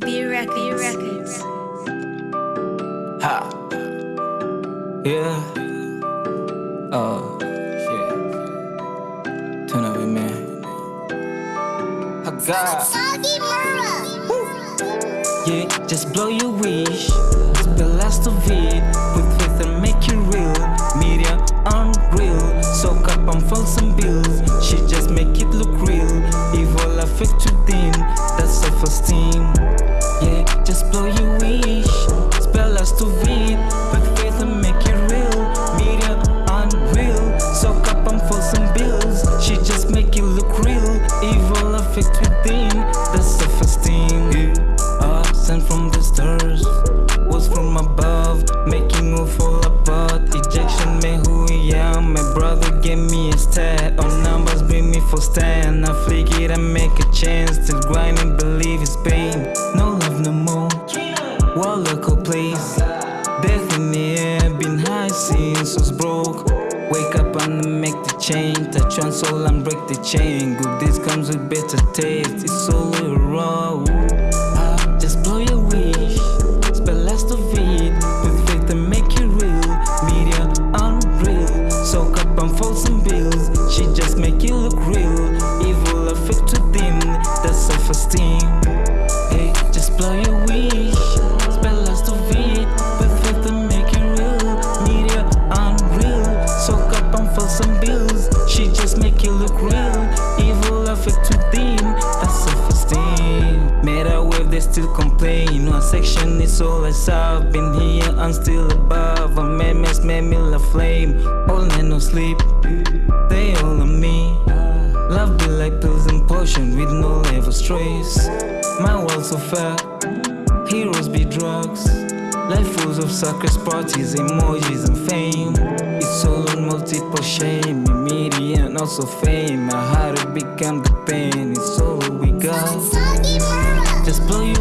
B Records. Records. Ha. Yeah. Oh, shit. Turn up, man. I got. Yeah, just blow your wish. The last of it. With stand. I flick it and make a chance. Still grinding, believe it's pain. No love no more. What local place? Death in the air, been high since was broke. Wake up and make the change. Touch on soul and break the chain. Good days comes with better taste. It's all raw. Self-esteem. Hey, just blow your wish. Spell last of it with and make it real. Media unreal. Soak up on false and bills. She just make it look real. Evil affect within. That's self-esteem. Made a wave, they still complain. One section is all I saw. Been here and still above. A man mess made me la flame. All night no sleep. Stress. My world so fair. Heroes be drugs. Life full of circus parties, emojis and fame. It's all on multiple shame, media and also fame. My heart become the pain. It's all we got. Just blow your